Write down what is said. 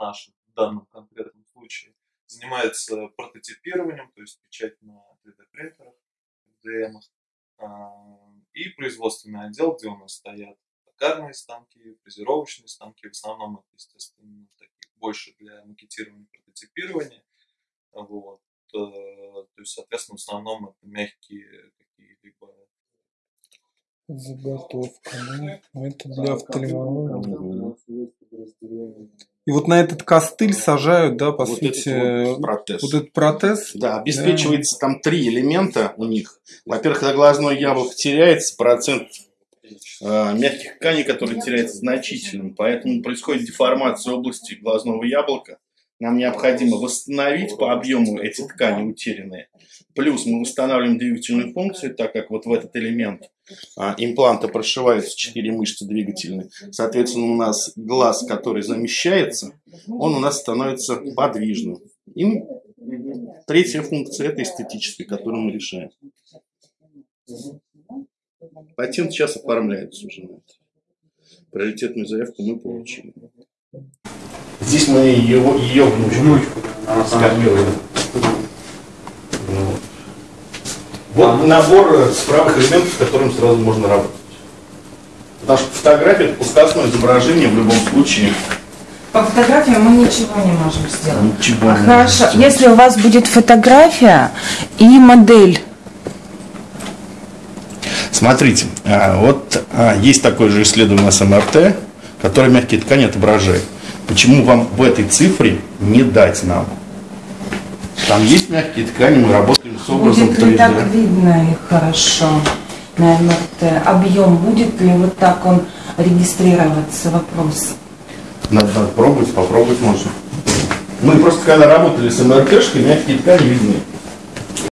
наш в данном конкретном случае, занимается прототипированием, то есть печать на 3D-принтерах, FDM, и производственный отдел, где у нас стоят токарные станки, фрезеровочные станки, в основном это, естественно, такие больше для макетирования, прототипирования. Вот. Э, то есть, соответственно, в основном это мягкие какие-либо Заготовка, да? Ну, это для офтальмологии. И вот на этот костыль сажают, да, по вот сути, этот вот протез. вот этот протез. Да, обеспечивается да. там три элемента у них. Во-первых, когда глазное яблоко теряется, процент э, мягких тканей, который теряется, значительным. Поэтому происходит деформация области глазного яблока. Нам необходимо восстановить по объему эти ткани утерянные. Плюс мы устанавливаем двигательную функцию, так как вот в этот элемент а, импланта прошиваются четыре мышцы двигательные. Соответственно, у нас глаз, который замещается, он у нас становится подвижным. И третья функция – это эстетическая, которую мы решаем. Патент сейчас оформляется уже на это. Приоритетную заявку мы получили. Здесь мы его, ее внучку, внучку скормили. Вот. вот набор справок элементов, с которым сразу можно работать. Потому что фотография это пускасное изображение в любом случае. По фотографии мы ничего не можем сделать. Ничего не Хорошо, можем если у вас будет фотография и модель. Смотрите, а, вот а, есть такое же исследование с МРТ, которое мягкие ткани отображает. Почему вам в этой цифре не дать нам? Там есть мягкие ткани, мы работаем с образом Будет ли так видно их хорошо на МРТ? Объем будет ли вот так он регистрироваться? Вопрос. Надо, надо пробовать, попробовать можно. Мы просто когда работали с МРТшкой, мягкие ткани видны.